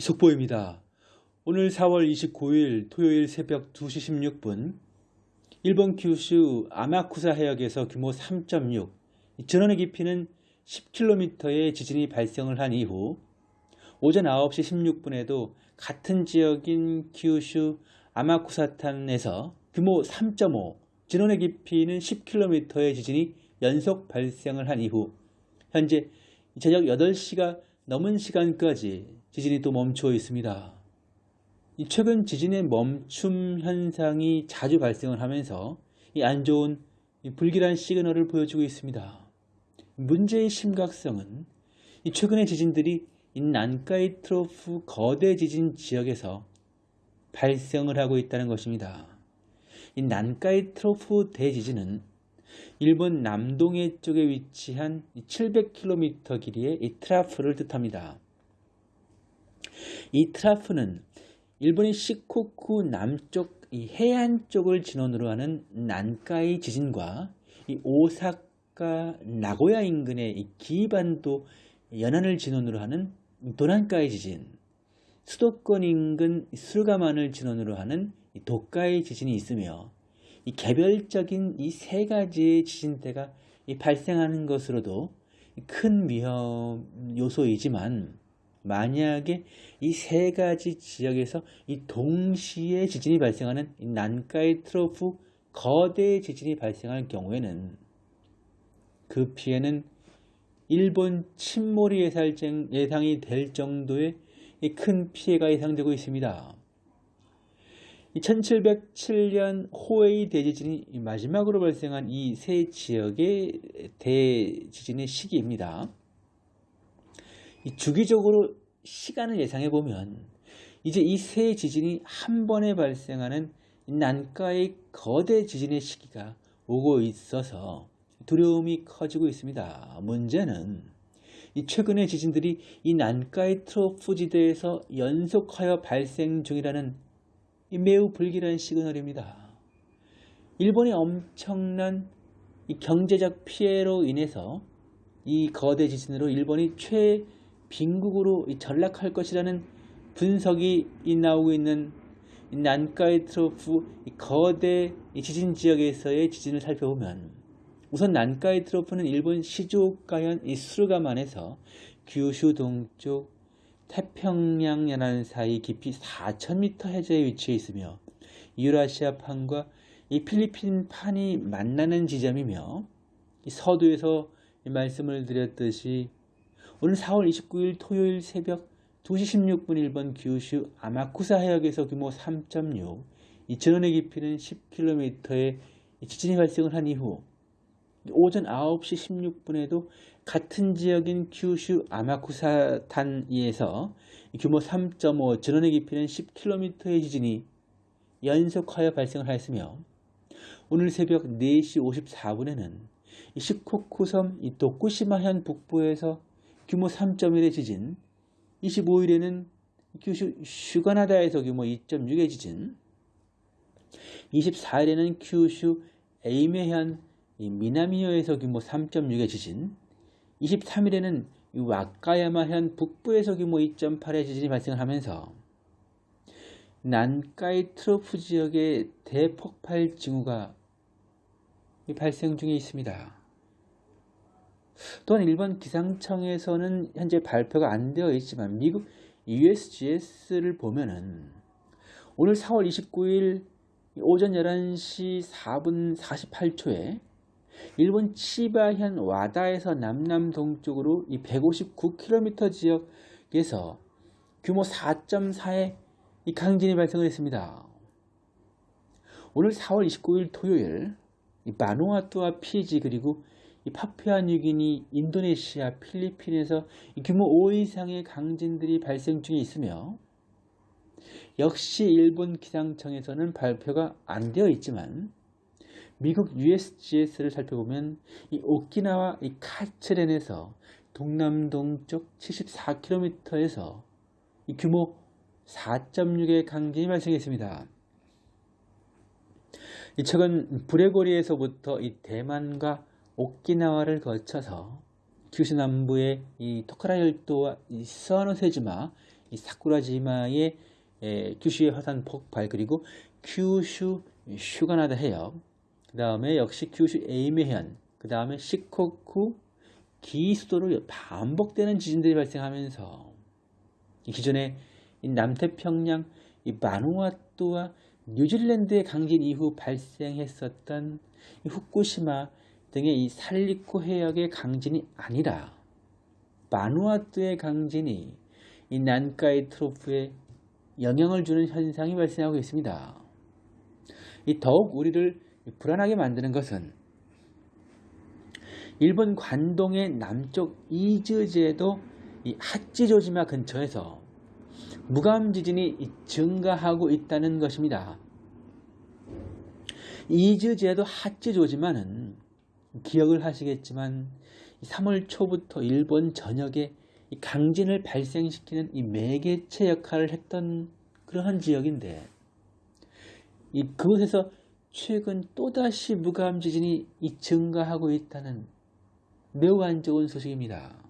속보입니다. 오늘 4월 29일 토요일 새벽 2시 16분 일본 규슈 아마쿠사 해역에서 규모 3.6, 전원의 깊이는 10km의 지진이 발생을 한 이후 오전 9시 16분에도 같은 지역인 규슈 아마쿠사탄에서 규모 3.5, 진원의 깊이는 10km의 지진이 연속 발생을 한 이후 현재 저녁 8시가 넘은 시간까지 지진이 또 멈춰 있습니다. 최근 지진의 멈춤 현상이 자주 발생을 하면서 안 좋은 불길한 시그널을 보여주고 있습니다. 문제의 심각성은 최근의 지진들이 난카이 트로프 거대 지진 지역에서 발생을 하고 있다는 것입니다. 이 난카이 트로프 대지진은 일본 남동해 쪽에 위치한 700km 길이의 이 트라프를 뜻합니다. 이 트라프는 일본의 시코쿠 남쪽 해안 쪽을 진원으로 하는 난카이 지진과 오사카 나고야 인근의 기반도 연안을 진원으로 하는 도난카이 지진, 수도권 인근 수르가만을 진원으로 하는 도카이 지진이 있으며 이 개별적인 이 세 가지의 지진대가 발생하는 것으로도 큰 위험 요소이지만 만약에 이 세 가지 지역에서 이 동시에 지진이 발생하는 난카이 트로프 거대 지진이 발생할 경우에는 그 피해는 일본 침몰이 예상이 될 정도의 큰 피해가 예상되고 있습니다. 1707년 호에이 대지진이 마지막으로 발생한 이 세 지역의 대지진의 시기입니다. 주기적으로 시간을 예상해 보면 이제 이 세 지진이 한 번에 발생하는 난가의 거대 지진의 시기가 오고 있어서 두려움이 커지고 있습니다. 문제는 이 최근의 지진들이 이 난카이 트로프 지대에서 연속하여 발생 중이라는 매우 불길한 시그널입니다. 일본의 엄청난 경제적 피해로 인해서 이 거대 지진으로 일본이 최 빈국으로 전락할 것이라는 분석이 나오고 있는 난카이 트로프 거대 지진 지역에서의 지진을 살펴보면 우선 난카이 트로프는 일본 시즈오카현 수르가만에서 규슈 동쪽 태평양 연안 사이 깊이 4,000m 해저에 위치해 있으며 유라시아 판과 이 필리핀 판이 만나는 지점이며 서두에서 말씀을 드렸듯이 오늘 4월 29일 토요일 새벽 2시 16분 일본 규슈 아마쿠사 해역에서 규모 3.6, 이천원의 깊이는 10km의 지진이 발생을 한 이후 오전 9시 16분에도 같은 지역인 규슈 아마쿠사탄에서 규모 3.5, 전원의 깊이는 10km의 지진이 연속하여 발생을 하였으며 오늘 새벽 4시 54분에는 시코쿠섬 도쿠시마현 북부에서 규모 3.1의 지진, 25일에는 규슈 슈가나다에서 규모 2.6의 지진, 24일에는 규슈 에이메현 미나미오에서 규모 3.6의 지진, 23일에는 와카야마현 북부에서 규모 2.8의 지진이 발생 하면서 난카이 트로프 지역의 대폭발 징후가 발생 중에 있습니다. 또한 일본 기상청에서는 현재 발표가 안 되어 있지만 미국 USGS를 보면은 오늘 4월 29일 오전 11시 4분 48초에 일본 치바현 와다에서 남남 동쪽으로 이 159km 지역에서 규모 4.4의 이 강진이 발생을 했습니다. 오늘 4월 29일 토요일 마누아투와 피지 그리고 파푸아뉴기니, 인도네시아, 필리핀에서 규모 5 이상의 강진들이 발생 중에 있으며 역시 일본 기상청에서는 발표가 안 되어 있지만 미국 USGS를 살펴보면 이 오키나와 이 카츠렌에서 동남동쪽 74km에서 이 규모 4.6의 강진이 발생했습니다. 최근 브레고리에서부터 이 대만과 오키나와를 거쳐서 규슈 남부의 이 토카라 열도와 이 스와노세지마 이 사쿠라지마의 에, 규슈의 화산 폭발 그리고 규슈 슈가나다 해역 그 다음에 역시 규슈 에이메현 그 다음에 시코쿠 기수도로 반복되는 지진들이 발생하면서 이 남태평양 이 바누아투와 뉴질랜드의 강진 이후 발생했었던 이 후쿠시마 등의 이 살리코 해역의 강진이 아니라 바누아투의 강진이 이 난카이 트로프에 영향을 주는 현상이 발생하고 있습니다. 이 더욱 우리를 불안하게 만드는 것은 일본 관동의 남쪽 이즈제도 이 하찌조지마 근처에서 무감 지진이 증가하고 있다는 것입니다. 이즈제도 하찌조지마는 기억을 하시겠지만 3월 초부터 일본 전역에 강진을 발생시키는 이 매개체 역할을 했던 그러한 지역인데 이 그곳에서 최근 또다시 무감 지진이 증가하고 있다는 매우 안 좋은 소식입니다.